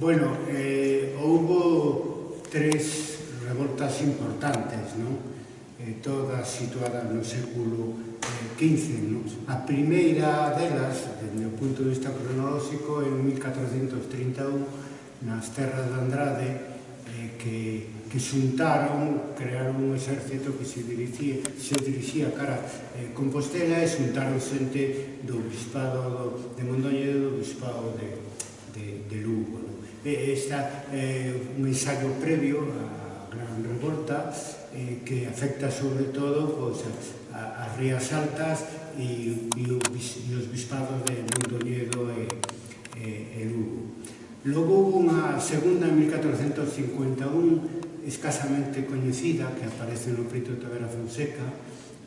Bueno, eh, houbo tres revoltas importantes, non? Eh, todas situadas no século eh, XV, non? A primeira delas, desde o punto de vista cronolóxico, en 1431, nas terras de Andrade, eh, que, que xuntaron, crearon un exército que se dirixía, se dirixía cara eh, Compostela e xuntaron xente do bispado de Mondoñedo e do bispado de, de, de Lugo esta é eh, un ensayo previo a gran revolta eh, que afecta sobre todo pois, a, as rías altas e, e, o, e os bispados de Mondoñedo e, e, e Lugo. Logo hubo unha segunda en 1451 escasamente coñecida que aparece no Prito Tavera Fonseca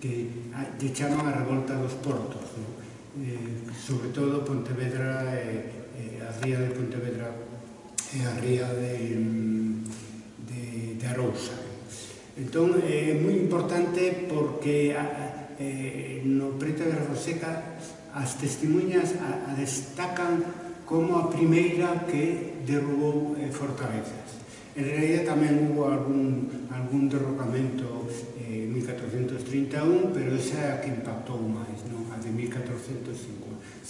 que lle chaman a revolta dos portos, no? eh, sobre todo Pontevedra e eh, a ría de Pontevedra e a ría de, de, de Arousa. Entón, eh, é moi importante porque a, eh, no Preto de Roseca as testemunhas a, a destacan como a primeira que derrubou eh, fortalezas. En realidad tamén hubo algún, algún derrocamento eh, en eh, 1431, pero esa é a que impactou máis, non? a de 1451,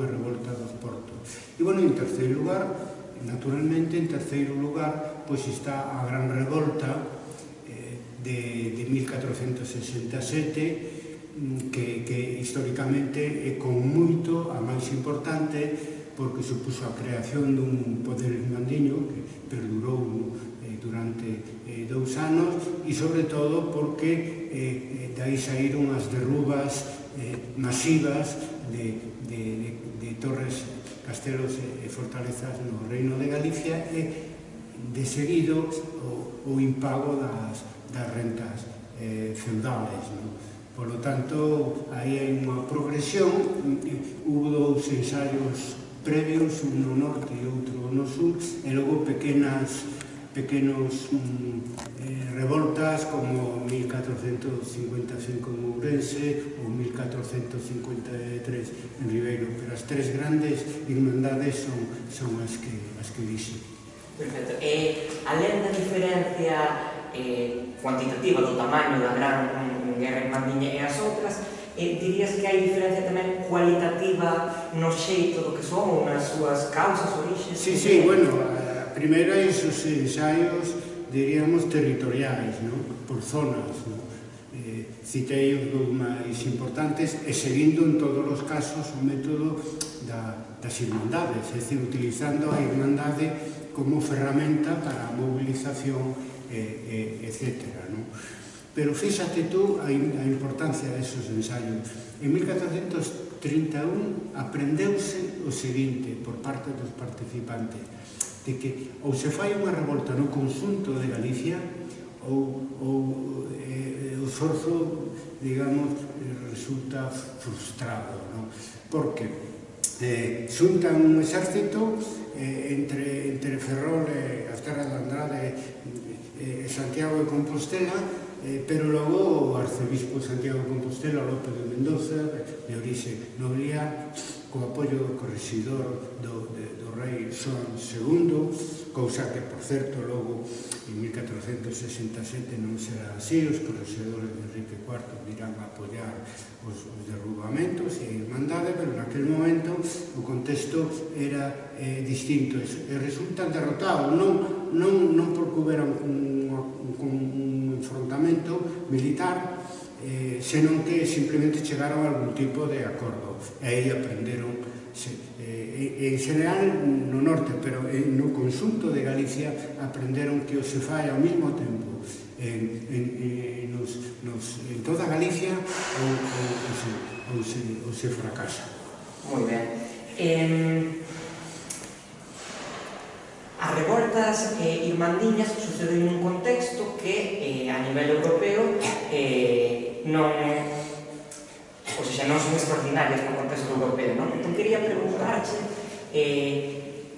a revolta dos portos. E, bueno, en terceiro lugar, Naturalmente, en terceiro lugar, pois está a gran revolta eh, de, de 1467, mm, que, que históricamente é con moito a máis importante porque supuso a creación dun poder irmandiño que perdurou eh, durante eh, dous anos e sobre todo porque eh, eh dai saíron as derrubas eh, masivas de, de, de, de torres, castelos e fortalezas no Reino de Galicia e de seguido o, o impago das, das rentas eh, feudales. Non? Polo tanto, aí hai unha progresión, hubo dous ensaios previos, un no norte e outro no sur, e logo pequenas pequenos mm, eh, revoltas como 1455 en Ourense ou 1453 en Ribeiro, pero as tres grandes irmandades son, son as que, as que dixe. Perfecto. E, alén da diferencia eh, cuantitativa do tamaño da gran guerra irmandiña e as outras, eh, dirías que hai diferencia tamén cualitativa no xeito do que son ou nas súas causas, orixes? Sí, sí, bueno, primeira, esos ensaios, diríamos, territoriais, ¿no? por zonas. ¿no? Eh, citei os dos máis importantes e seguindo en todos os casos o método da, das irmandades, é dicir, utilizando a irmandade como ferramenta para a mobilización, eh, eh, etc. ¿no? Pero fíxate tú a, a importancia desos ensaios. En 1431 aprendeuse o seguinte por parte dos participantes de que ou se fai unha revolta no conjunto de Galicia ou, ou eh, o esforzo, digamos, resulta frustrado, non? Porque eh, xuntan un exército eh, entre, entre Ferrol e as terras de Andrade eh, e eh, Santiago de Compostela eh, pero logo o arcebispo Santiago de Compostela López de Mendoza de orixe nobiliar co apoio do corregidor do, de rei Son II, cousa que, por certo, logo en 1467 non será así, os correxedores de Enrique IV virán a apoiar os, os derrubamentos e a Irmandade, pero naquel momento o contexto era eh, distinto. E, e resultan derrotados, non, non, non porque houbera un, un, un, un enfrontamento militar, eh, senón que simplemente chegaron a algún tipo de acordo. E aí aprenderon Eh, eh, en general no norte, pero no consunto de Galicia aprenderon que o se fai ao mesmo tempo en, en, en, nos, nos, en toda Galicia ou, ou, ou, se, ou, se, ou se fracasa. Moi ben. Eh, as revoltas eh, irmandiñas suceden nun contexto que eh, a nivel europeo eh, non ou seja, non son extraordinarias no contexto europeo, non? Entón, quería preguntarche, eh,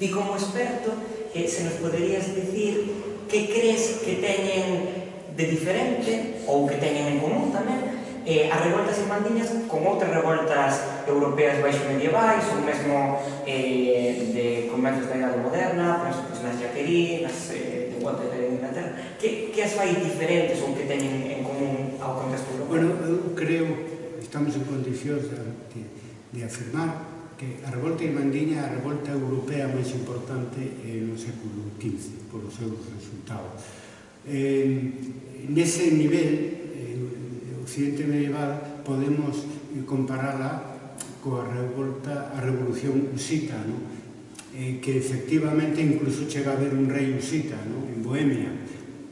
ti como experto, eh, se nos poderías dicir que crees que teñen de diferente ou que teñen en común tamén eh, as revoltas irmandiñas con outras revoltas europeas baixo medievais ou mesmo eh, de comenzos da Idade Moderna, por exemplo, nas pois, Jaquerí, nas eh, de Waterloo de Inglaterra, que, que as fai diferentes ou que teñen en común ao contexto europeo. Bueno, eu creo estamos en condicións de, de, de afirmar que a revolta irmandiña é a revolta europea máis importante eh, no século XV, polos seus resultados. Eh, nese nivel, eh, Occidente medieval, podemos compararla coa revolta, a revolución usita, no? eh, que efectivamente incluso chega a haber un rei usita no? en Bohemia,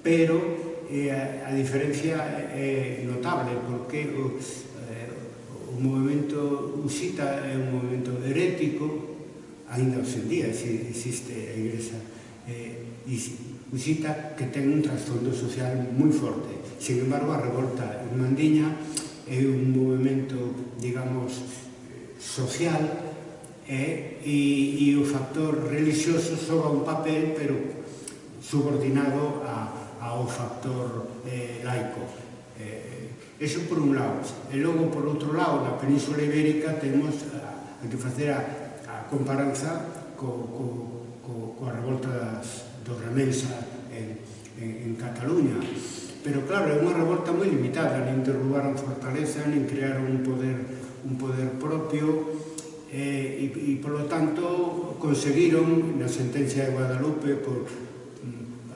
pero e a, a diferencia é notable porque o, eh, o movimento usita é un movimento herético ainda hoxe en día existe a Igrexa eh, usita que ten un trasfondo social moi forte. Sin embargo a revolta en Mandiña é un movimento digamos social eh, e, e o factor religioso xoga un papel pero subordinado a, ao factor eh, laico. Eh, eso por un lado. E logo, por outro lado, na Península Ibérica temos a, a que facer a, a comparanza co, co, co, coa revolta das, do Remensa en, en, en Cataluña. Pero claro, é unha revolta moi limitada, nin derrubaron fortaleza, nin crearon un poder, un poder propio, eh, e, e polo tanto conseguiron na sentencia de Guadalupe por,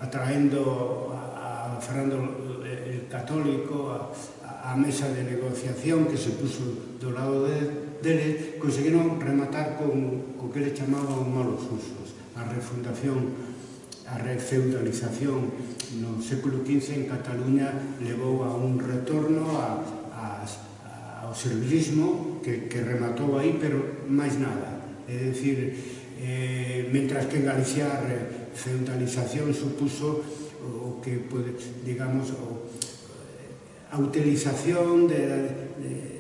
atraendo a, a Fernando el Católico a, a mesa de negociación que se puso do lado de, dele, conseguiron rematar con, con que le chamaban malos usos, a refundación a refeudalización no século XV en Cataluña levou a un retorno a, a, ao servilismo que, que rematou aí, pero máis nada. É dicir, eh, mentras que en Galicia eh, centralización supuso o que, pode, digamos, o, a utilización de, de,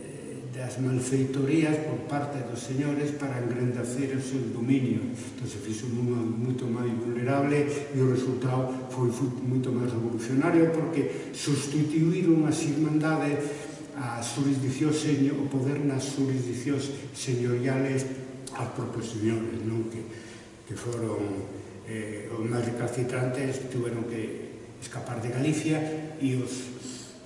das malfeitorías por parte dos señores para engrandecer os seus dominios. Entón, se fixo unha moito máis vulnerable e o resultado foi, foi moito máis revolucionario porque sustituíron as irmandades a jurisdiccións señor, o poder nas jurisdiccións señoriales aos propios señores, non? Que, que foron eh, os máis recalcitrantes tiveron que escapar de Galicia e os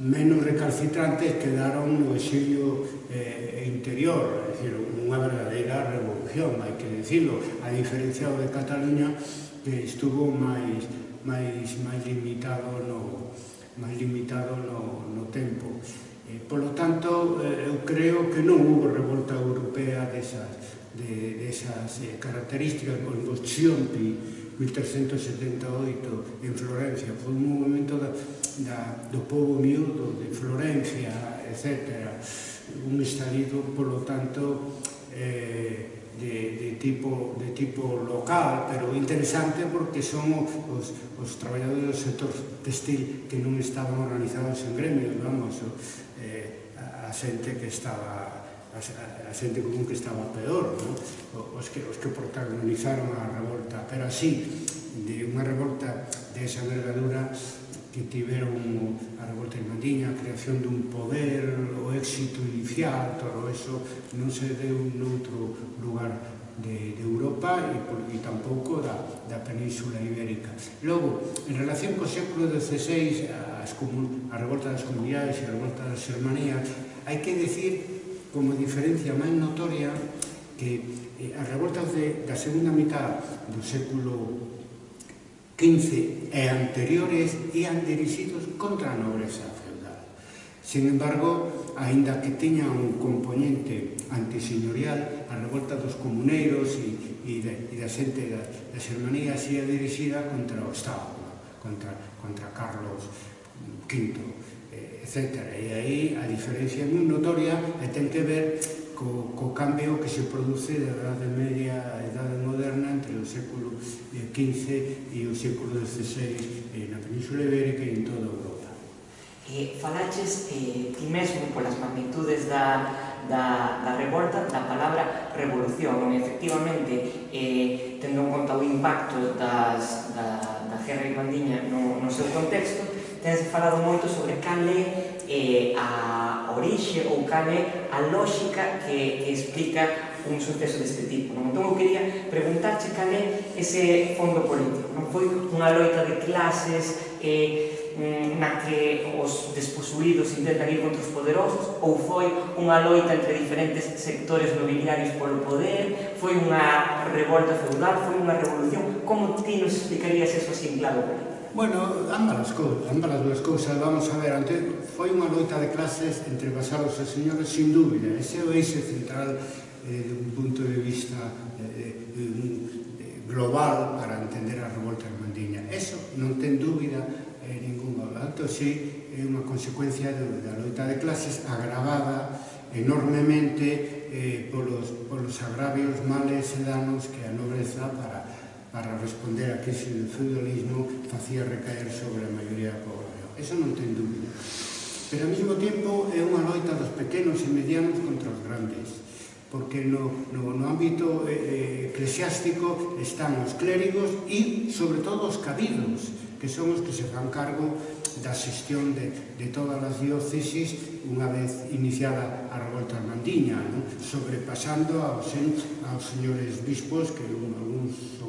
menos recalcitrantes quedaron no exilio eh, interior, é dicir, unha verdadeira revolución, hai que decirlo, a diferencia de Cataluña que estuvo máis máis máis limitado no máis limitado no, no tempo. Eh, polo tanto, eh, eu creo que non hubo revolta europea desas, de, desas eh, características, o Xionti, 1378 en Florencia. Foi un momento da, da, do povo miúdo de Florencia, etc. Un estalido, polo tanto, eh, de, de, tipo, de tipo local, pero interesante porque son os, os traballadores do sector textil que non estaban organizados en gremios, vamos, eh, a, a xente que estaba a, a, xente común que estaba peor, non? Os, que, os que protagonizaron a revolta, pero así, de unha revolta de esa envergadura que tiveron a revolta en Mandiña, a creación dun poder, o éxito inicial, todo eso non se deu noutro lugar de, de Europa e, por, e tampouco da, da península ibérica. Logo, en relación co século XVI, as a revolta das comunidades e a revolta das hermanías, hai que decir como diferencia máis notoria que eh, as revoltas de, da segunda mitad do século XV e anteriores ian dirixidos contra a nobreza feudal. Sin embargo, aínda que teña un componente antiseñorial, a revolta dos comuneiros e, e, de, e da xente da, da Xermanía se dirixida contra o Estado, contra, contra Carlos V etc. E aí a diferencia é moi notoria e ten que ver co, co cambio que se produce da Edade Media a Edade Moderna entre o século eh, XV e o século XVI eh, na Península Ibérica e en toda Europa. E falaches eh, ti mesmo polas magnitudes da, da, da revolta da palabra revolución e efectivamente eh, tendo en conta o impacto das, da, da guerra irlandiña no, no seu contexto tense falado moito sobre cal é eh, a orixe ou cal é a lógica que, que explica un suceso deste tipo. Non? Entón, eu quería preguntarche cal é ese fondo político. Non foi unha loita de clases eh, mm, na que os desposuídos intentan ir contra os poderosos ou foi unha loita entre diferentes sectores nobiliarios polo poder foi unha revolta feudal foi unha revolución como ti nos explicarías eso así en claro? Bueno, ambas las, las cousas, vamos a ver, antes foi unha loita de clases entre pasados e señores, sin dúbida, ese é o eixo central eh, de un punto de vista eh, eh, eh global para entender a revolta irmandiña. Eso non ten dúbida eh, ninguna, tanto si é unha consecuencia da loita de clases agravada enormemente eh, polos, polos agravios, males e danos que a nobreza para para responder a crise do feudalismo facía recaer sobre a maioría da población. Eso non ten dúbida. Pero ao mesmo tempo é unha loita dos pequenos e medianos contra os grandes porque no, no, no ámbito eh, eh eclesiástico están os clérigos e, sobre todo, os cabidos, que son os que se fan cargo da xestión de, de todas as diócesis unha vez iniciada a revolta armandiña, non? sobrepasando aos, aos señores bispos que un,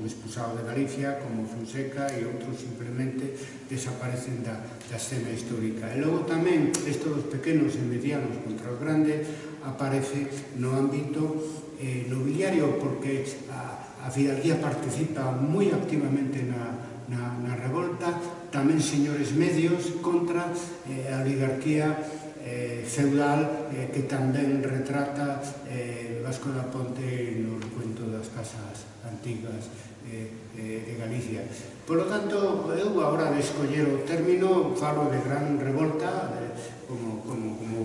expulsados de Galicia, como Fonseca e outros simplemente desaparecen da, da escena histórica. E logo tamén, isto dos pequenos e medianos contra os grandes, aparece no ámbito eh, nobiliario, porque a, a Fidalguía participa moi activamente na, na, na revolta, tamén señores medios contra eh, a oligarquía eh, feudal eh, que tamén retrata eh, Vasco da Ponte no cuento das casas antigas de, de Galicia. Por lo tanto, eu agora de escoller o término falo de gran revolta, de, como, como, como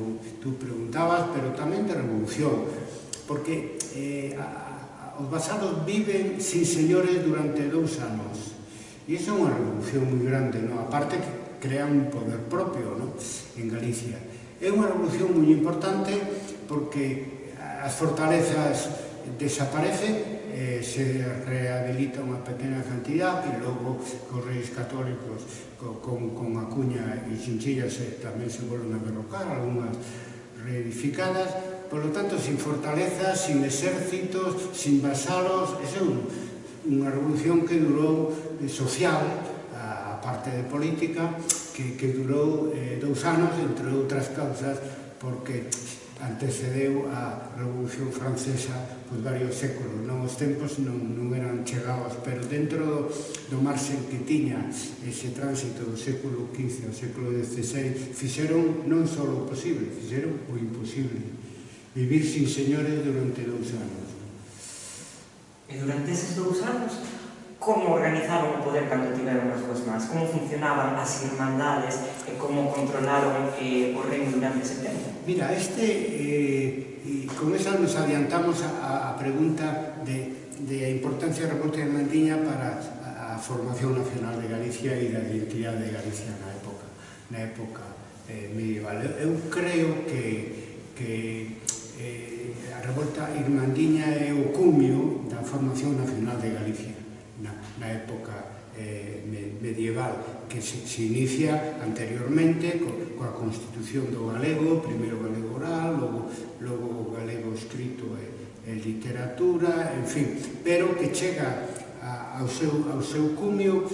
tú preguntabas, pero tamén de revolución, porque eh, a, a, os basados viven sin señores durante dous anos, e iso é unha revolución moi grande, non? aparte que crea un poder propio non? en Galicia. É unha revolución moi importante porque as fortalezas desaparecen eh, se rehabilita unha pequena cantidad e logo os reis católicos co, con, con a cuña e xinchilla se, tamén se volven a derrocar, algunhas reedificadas, por lo tanto, sin fortalezas, sin exércitos, sin vasalos, é un, unha revolución que durou eh, social, a, a parte de política, que, que durou eh, dous anos, entre outras causas, porque antecedeu a Revolución Francesa por varios séculos. Non os tempos non, non eran chegados, pero dentro do, do marxen que tiña ese tránsito do século XV ao século XVI, fixeron non só o posible, fixeron o imposible. Vivir sin señores durante dous anos. E durante eses dous anos como organizaron o poder cando tiveron as súas mans, como funcionaban as irmandades e como controlaron eh, o reino durante ese tempo. Mira, este, eh, con esa nos adiantamos a, a pregunta de, de a importancia da revolta irmandiña para a, a formación nacional de Galicia e da identidade de Galicia na época, na época eh, medieval. Eu creo que, que eh, a revolta irmandiña é o cumio da formación nacional de Galicia na, na época eh, medieval que se, se inicia anteriormente co, coa constitución do galego, primeiro galego oral, logo, logo o galego escrito e, e literatura, en fin, pero que chega a, ao, seu, ao seu cumio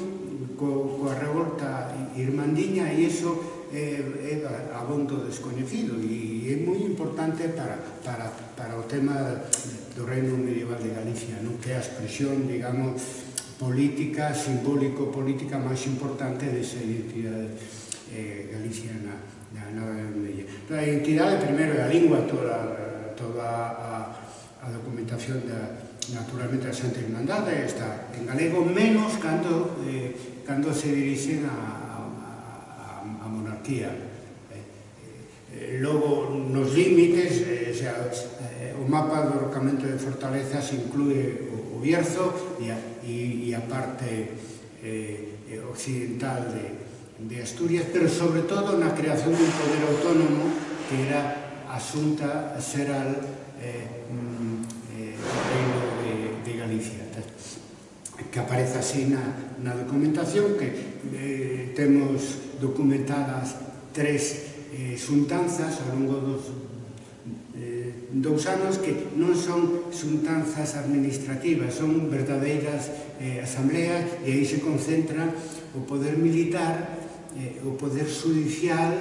co, coa revolta irmandiña e iso eh, é, é abondo descoñecido e é moi importante para, para, para o tema do reino medieval de Galicia, non? que a expresión, digamos, política, simbólico-política máis importante desa identidade eh, galiciana na, na, na, A identidade primeiro é a lingua toda, toda a, a documentación da, naturalmente da Santa Irmandade está en galego menos cando, eh, cando se dirixen a, a, a monarquía. Eh, eh, logo nos límites eh, xa, mapa do rocamento de fortalezas inclúe o, o Bierzo e a, e, e a parte eh, eh, occidental de, de Asturias, pero sobre todo na creación dun poder autónomo que era asunta seral eh, mm, eh, reino de, de Galicia. Que aparece así na, na documentación, que eh, temos documentadas tres eh, xuntanzas ao longo dos dous anos que non son xuntanzas administrativas, son verdadeiras eh, asambleas e aí se concentra o poder militar, eh, o poder judicial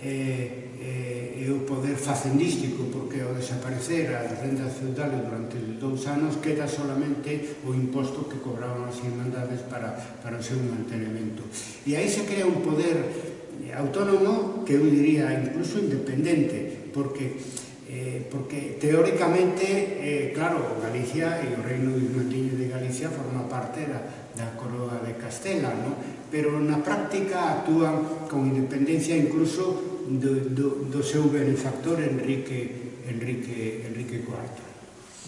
eh, eh, e o poder facendístico, porque ao desaparecer as rendas feudales durante dous anos queda solamente o imposto que cobraban as irmandades para, para o seu mantenimento. E aí se crea un poder autónomo que eu diría incluso independente, porque Eh, porque teóricamente, eh, claro, Galicia e o Reino Bismantiño de Galicia forma parte da, da coroa de Castela, ¿no? pero na práctica actúan con independencia incluso do, do, do seu benefactor Enrique, Enrique, Enrique IV.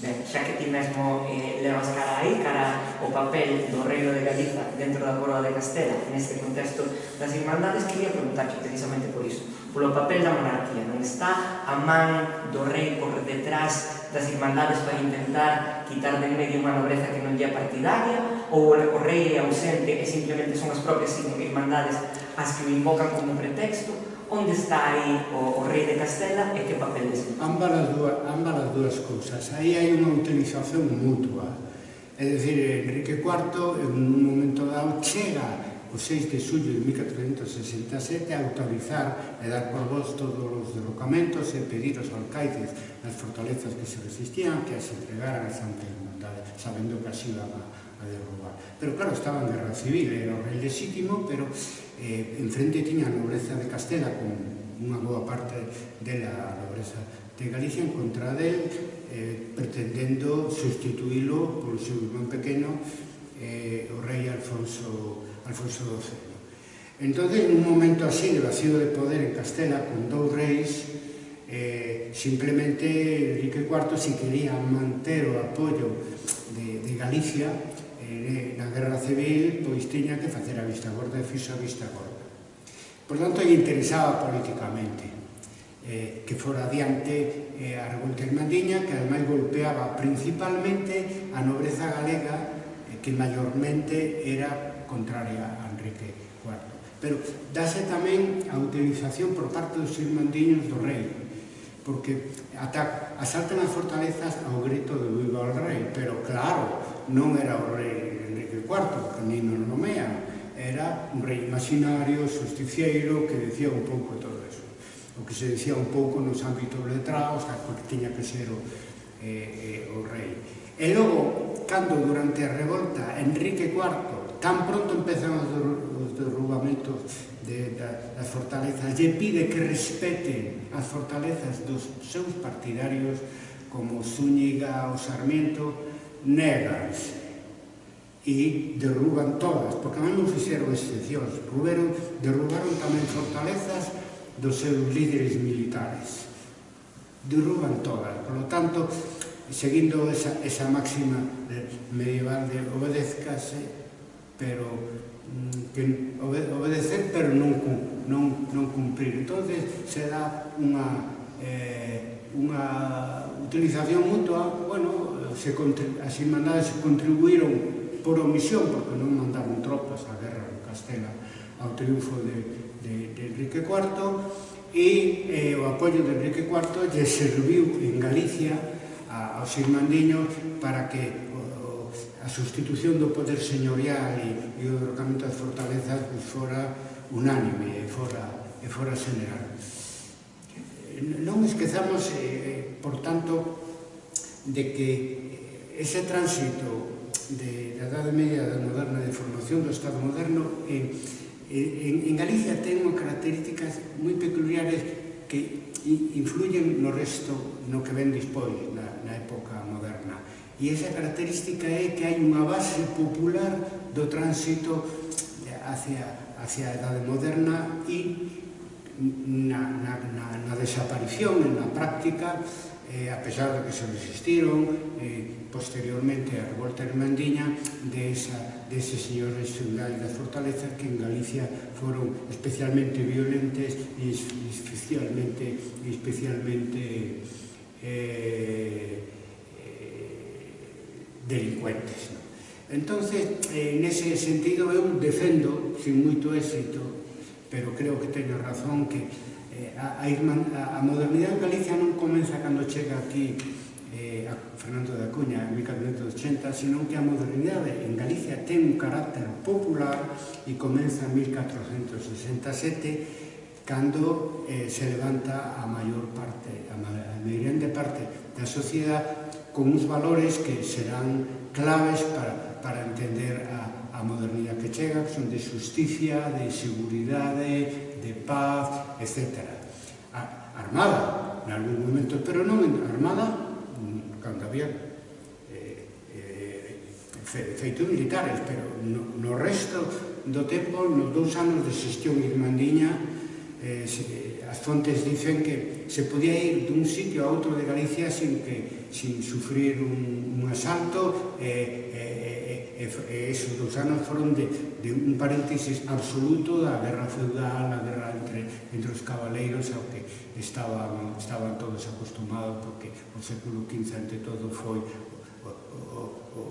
Ben, xa que ti mesmo eh, levas cara aí, cara o papel do Reino de Galiza dentro da Coroa de Castela, neste contexto das Irmandades, quería preguntarche precisamente por iso, polo papel da monarquía, non está a man do rei por detrás das Irmandades para intentar quitar de medio unha nobreza que non lle partidaria, ou o rei é ausente e simplemente son as propias Irmandades as que o invocan como pretexto, Onde está aí o, o rei de Castela e que papel desempeña? Ambas as dúas, ambas as dúas cousas. Aí hai unha utilización mutua. É dicir, Enrique IV, en un momento dado, chega o 6 de xullo de 1467 a autorizar e dar por vos todos os derrocamentos e pedir aos alcaides nas fortalezas que se resistían que as entregaran a Santa Irmandade, sabendo que así iban a a derrubar. Pero claro, estaba en guerra civil, era o rei legítimo, pero eh, enfrente tiña a nobreza de Castela con unha boa parte dela nobreza de Galicia en contra del, eh, pretendendo sustituílo polo seu irmán pequeno, eh, o rei Alfonso, Alfonso XII. Entón, un momento así de vacío de poder en Castela, con dous reis, eh, simplemente Enrique IV, si quería manter o apoio de, de Galicia, eh, na guerra civil pois tiña que facer a vista gorda e fixo a vista gorda. Por tanto, lle interesaba políticamente eh, que fora adiante eh, a revolta irmandiña que ademais golpeaba principalmente a nobreza galega eh, que maiormente era contraria a Enrique IV. Pero dase tamén a utilización por parte dos irmandiños do rei, porque ata, asaltan as fortalezas ao grito de viva o rei, pero claro, non era o rei IV, que nin nos nomean, era un rei imaginario, justiciero, que decía un pouco todo eso. O que se decía un pouco nos ámbitos letrados, a que tiña que ser o, eh, eh, o rei. E logo, cando durante a revolta, Enrique IV, tan pronto empezan os derrubamentos de, da, das fortalezas, lle pide que respete as fortalezas dos seus partidarios como Zúñiga ou Sarmiento, neganse e derruban todas, porque non non fixeron excepcións, Ruberon, derrubaron tamén fortalezas dos seus líderes militares. Derruban todas, por lo tanto, seguindo esa, esa máxima medieval de obedezcase, pero mm, que obedecer pero non, non, non cumprir. Entón, se dá unha, eh, unha utilización mutua, bueno, se, as irmandades contribuíron por omisión, porque non mandaron tropas á guerra de Castela ao triunfo de, de, de Enrique IV e eh, o apoio de Enrique IV lle serviu en Galicia a, aos irmandiños para que o, a sustitución do poder señorial e, e o derrocamento das fortalezas fora unánime e fora, e fora general. Non esquezamos, eh, eh, por tanto, de que ese tránsito de, da Edade Media da moderna de formación do Estado moderno en, en, en Galicia ten unha características moi peculiares que influyen no resto no que ven despois na, na época moderna. E esa característica é que hai unha base popular do tránsito hacia, hacia a Edade Moderna e na, na, na, na desaparición, na práctica, eh, a pesar de que se resistiron eh, posteriormente a revolta hermandiña de esa, de ese señores feudais da fortaleza que en Galicia foron especialmente violentes e especialmente, especialmente eh, eh, delincuentes. ¿no? Entonces, eh, ese sentido eu defendo, sin moito éxito, pero creo que teño razón que eh, a, a, irman, a, a modernidade en Galicia non comeza cando chega aquí eh, a Fernando da Acuña en 1480, sino que a modernidade en Galicia ten un carácter popular e comeza en 1467 cando eh, se levanta a maior parte, a maior parte da sociedade con uns valores que serán claves para, para entender a, a modernidade que chega, que son de justicia, de seguridade, de paz, etc. A, armada, en algún momento, pero non armada, cando había eh, eh, feitos militares, pero no, no resto do tempo, nos dous anos de xestión irmandiña, eh, as fontes dicen que se podía ir dun sitio a outro de Galicia sin que sin sufrir un, un asalto e, e, e, e esos dous anos foron de, de un paréntesis absoluto da guerra feudal, a guerra entre, entre os cabaleiros ao que estaban, estaban todos acostumados porque o século XV ante todo foi o, o, o,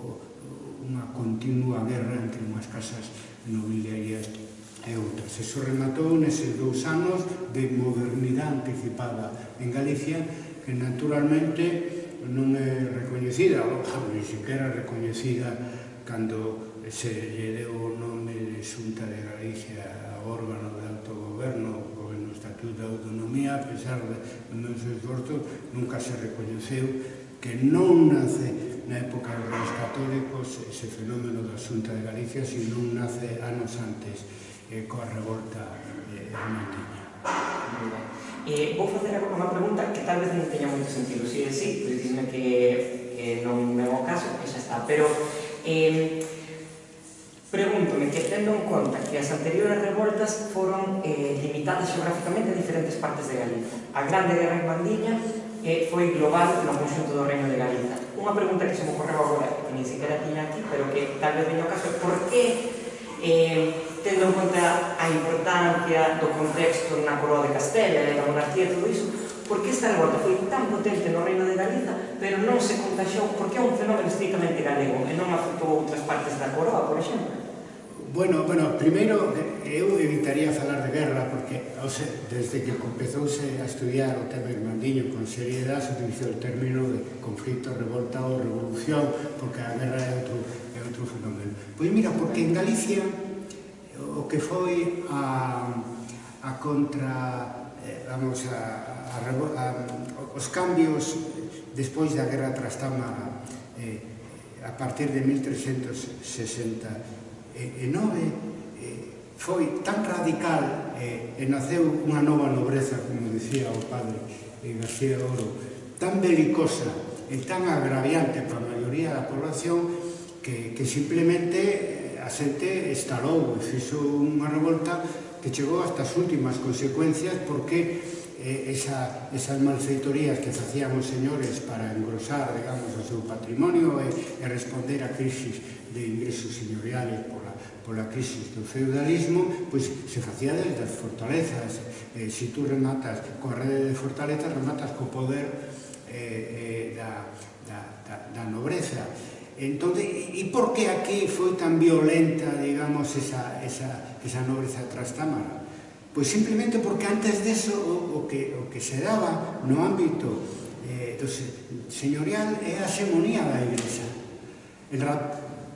unha continua guerra entre unhas casas nobiliarias e outras. Eso rematou neses dous anos de modernidade anticipada en Galicia que naturalmente non é recoñecida, ou pois, non sequera recoñecida cando se lle deu o nome de Xunta de Galicia ao órgano de autogoberno o no Estatuto de Autonomía, a pesar de meus esforzos, nunca se recoñeceu que non nace na época dos reis católicos ese fenómeno da Xunta de Galicia, sino nace anos antes eh, coa revolta eh, hermandiña. Eh, vou facer agora unha pregunta que tal vez non teña moito sentido, si é si, pois dime que eh, non é o caso, que xa está, pero eh, pregúntome que tendo en conta que as anteriores revoltas foron eh, limitadas geográficamente a diferentes partes de Galicia. A Grande Guerra en Bandiña eh, foi global no conxunto do Reino de Galicia. Unha pregunta que se me ocorreu agora, que ni siquiera tiña aquí, pero que tal vez veño caso, por que eh, tendo en conta a importancia do contexto na coroa de Castela e da monarquía e todo iso, por que esta revolta foi tan potente no reino de Galiza, pero non se contaxou, porque é un fenómeno estrictamente galego e non afectou outras partes da coroa, por exemplo? Bueno, bueno, primeiro eu evitaría falar de guerra porque o sea, desde que comezouse a estudiar o tema irmandiño con seriedade se utilizou o término de conflito, revolta ou revolución porque a guerra é outro, é outro fenómeno. Pois mira, porque en Galicia que foi a, a contra eh, vamos a, a, a, os cambios despois da guerra trastámara eh, a partir de 1369 eh, foi tan radical eh, e naceu unha nova nobreza como dicía o padre eh, García Oro tan belicosa e tan agraviante para a maioría da población que, que simplemente a xente estalou e fixo unha revolta que chegou hasta as últimas consecuencias porque eh, esa, esas malfeitorías que facían os señores para engrosar, digamos, o seu patrimonio e, e responder a crisis de ingresos señoriales pola, pola crisis do feudalismo, pois se facía desde as fortalezas. Eh, se si tú rematas coa rede de fortalezas, rematas co poder eh, eh, da, da, da, da nobreza. Entón, e, por que aquí foi tan violenta, digamos, esa, esa, esa nobreza trastámara? Pois simplemente porque antes deso o, o, que, o que se daba no ámbito eh, do señorial é a hegemonía da Iglesia. El,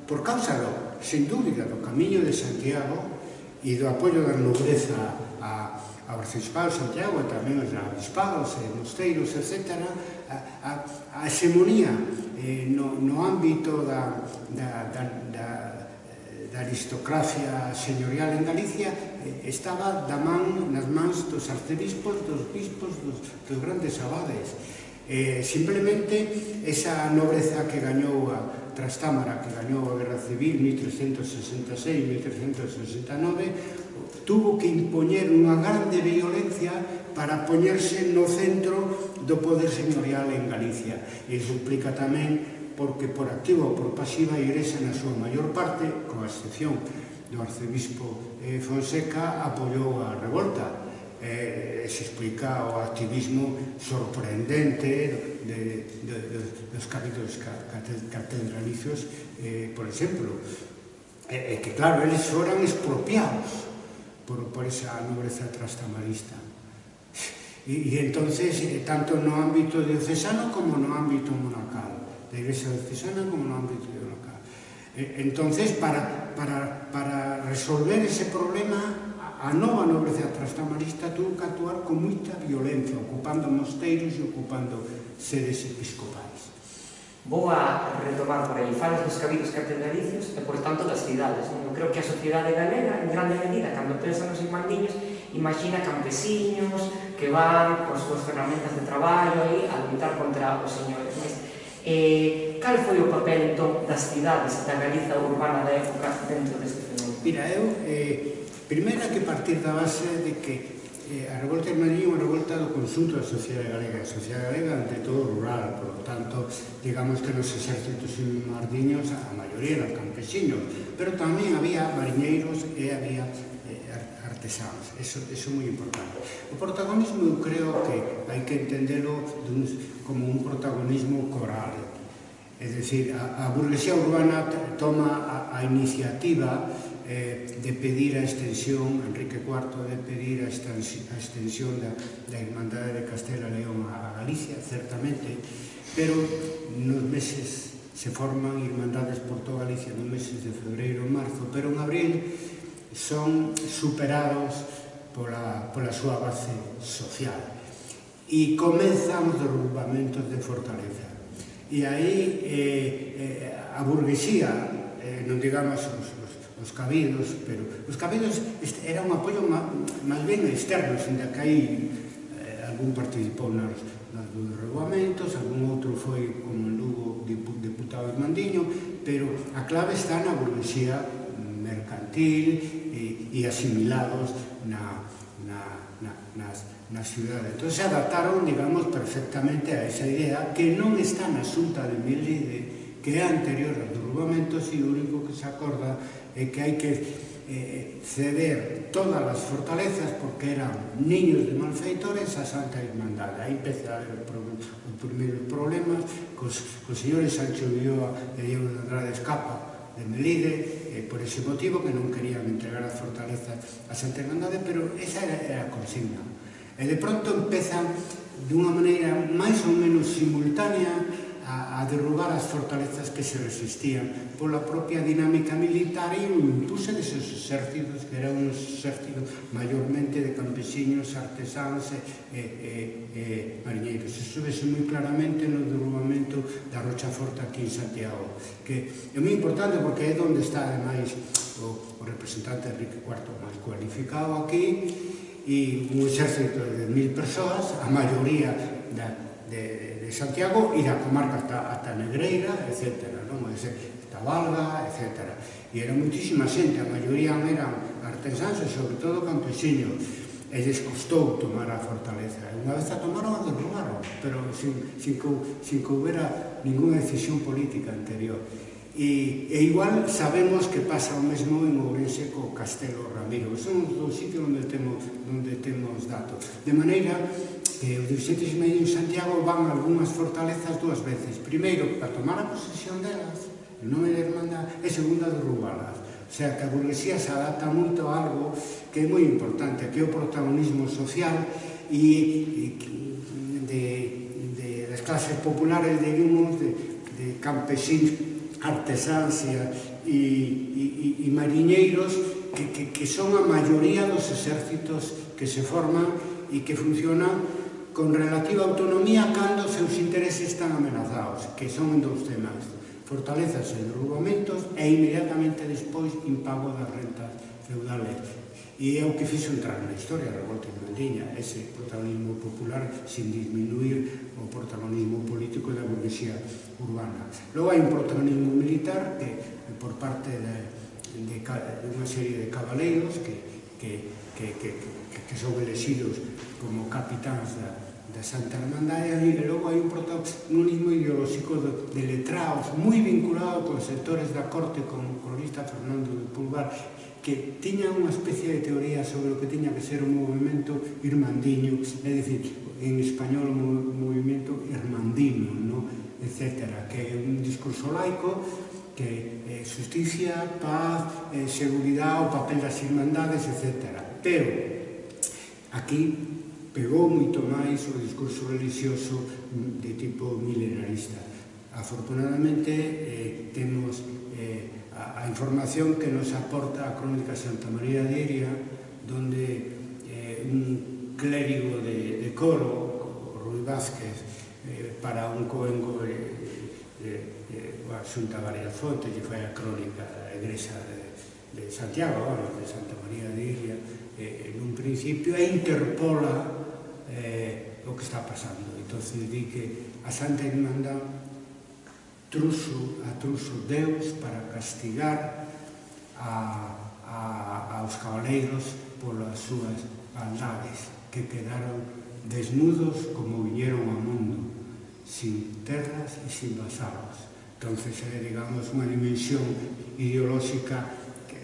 por causa do, sen dúbida, do camiño de Santiago e do apoio da nobreza ao Arcebispo de Santiago e tamén aos arcebispados e mosteiros, etc., a, a, a hegemonía eh, no, no ámbito da, da, da, da, eh, da aristocracia señorial en Galicia eh, estaba da man, nas mans dos arcebispos, dos bispos, dos, dos grandes abades. Eh, simplemente esa nobreza que gañou a, Trastámara, que gañou a Guerra Civil 1366-1369, tuvo que impoñer unha grande violencia para poñerse no centro do poder señorial en Galicia. E iso implica tamén porque por activo ou por pasiva a Igrexa na súa maior parte, con excepción do arcebispo eh, Fonseca, apoiou a revolta. Eh, se explica o activismo sorprendente de, de, de, dos capítulos catedralicios, eh, por exemplo, eh, eh, que claro, eles foran expropiados por, por esa nobreza trastamarista. E, e entonces, eh, tanto no ámbito diocesano como no ámbito monacal, da Iglesia diocesana como no ámbito monacal. Eh, entonces, para, para, para resolver ese problema, a nova nobreza trastamarista tuvo que actuar con moita violencia, ocupando mosteiros e ocupando sedes episcopais. Vou a retomar por aí, falas dos cabidos catedralicios e, por tanto, das cidades. Eu creo que a sociedade galega, en grande medida, cando pensa nos irmandiños, imagina campesiños que van con súas ferramentas de traballo aí a lutar contra os señores. Mas, eh, cal foi o papel, entón, das cidades da Galiza urbana da época dentro deste fenómeno? Mira, eu... Eh, Primeiro que partir da base de que eh, a revolta irmaní é unha revolta do consunto da sociedade galega. A sociedade galega ante todo rural, por lo tanto, digamos que nos exércitos mardiños a maioría eran campesinos, pero tamén había mariñeiros e había eh, artesanos. Eso, eso é moi importante. O protagonismo eu creo que hai que entendelo dun, como un protagonismo coral. É dicir, a, a burguesía urbana toma a, a iniciativa eh, de pedir a extensión, Enrique IV de pedir a extensión da, da Irmandade de Castela León a Galicia, certamente, pero nos meses se forman irmandades por toda Galicia nos meses de febreiro e marzo, pero en abril son superados pola, pola súa base social e comenzan os derrubamentos de Fortaleza. E aí eh, eh, a burguesía, eh, non digamos os, os cabidos, pero os cabidos era un apoio máis ben externo, senda que aí eh, algún participou nas, nas dos regulamentos, algún outro foi como en Lugo de Mandiño, pero a clave está na burguesía mercantil e, e asimilados na, na, na, nas, na ciudade. Entón se adaptaron, digamos, perfectamente a esa idea que non está na xunta de Mili de, que é anterior ao regulamento, si o único que se acorda é que hai que eh, ceder todas as fortalezas porque eran niños de malfeitores a Santa Irmandade. Aí empezaron os primeiros problemas cos, cos señores Sancho Ulloa e Diego de Andrade Escapa de Melide eh, por ese motivo que non querían entregar as fortalezas a Santa Irmandade, pero esa era, era a consigna. E de pronto empezan dunha maneira máis ou menos simultánea a, a derrubar as fortalezas que se resistían pola propia dinámica militar e impuse deses exércitos que era un exército maiormente de campesiños, artesanos e, e, e, e marinheiros. Eso vese moi claramente no derrubamento da Rocha Forte aquí en Santiago, que é moi importante porque é onde está ademais o, o representante Enrique IV máis cualificado aquí e un exército de mil persoas, a maioría da, de, de Santiago e da comarca hasta, hasta Negreira, etc. Non? Ese, dizer, Valga, etc. E era muitísima xente, a maioría eran artesáns e sobre todo campesiños. E lles costou tomar a fortaleza. E unha vez a tomaron, a derrubaron, pero sin, sin, que, sin que houbera ninguna decisión política anterior. E, e igual sabemos que pasa o mesmo en Ourense co Castelo Ramiro. Son os dous sitios onde temos, onde temos datos. De maneira que os 17 de en Santiago van algunhas fortalezas dúas veces. Primeiro, para tomar a posesión delas, en nome da Irmandad, e segunda, derrubalas. O sea, que a burguesía se adapta moito a algo que é moi importante, que é o protagonismo social e, e de, de, das clases populares, digamos, de, de campesins, artesáns e, e, e, e mariñeiros que, que, que son a maioría dos exércitos que se forman e que funcionan con relativa autonomía cando os seus intereses están amenazados, que son en dous temas, fortalezas e derrubamentos e inmediatamente despois impago das rentas feudales. E é o que fixo entrar na historia da revolta irmandiña, ese protagonismo popular sin disminuir o protagonismo político da burguesía urbana. Logo hai un protagonismo militar que por parte de, de, de unha serie de cabaleiros que, que que, que, que, que son elexidos como capitáns da, da Santa Hermandade e logo hai un protagonismo ideolóxico de, de letraos moi vinculado con sectores da corte como o cronista Fernando de Pulgar que tiña unha especie de teoría sobre o que tiña que ser o movimento irmandiño, é dicir, en español o movimento irmandiño, no? etc., que é un discurso laico que eh, justicia, paz, eh, seguridade, o papel das irmandades, etcétera Pero aquí pegou moito máis o discurso religioso de tipo milenarista. Afortunadamente, eh, temos eh, a, a información que nos aporta a crónica Santa María de Iria, donde eh, un clérigo de, de coro, Rui Vázquez, eh, para un coengo eh, eh, eh, xunta varias fontes, que foi a crónica da Igrexa de, de Santiago, bueno, de Santa María de Iria, eh, un principio e interpola eh, o que está pasando. entonces di que a Santa Irmandad truso, a truso Deus para castigar a, a, aos cabaleiros polas súas maldades que quedaron desnudos como viñeron ao mundo sin terras e sin vasalos. Entonces é, digamos, unha dimensión ideolóxica que,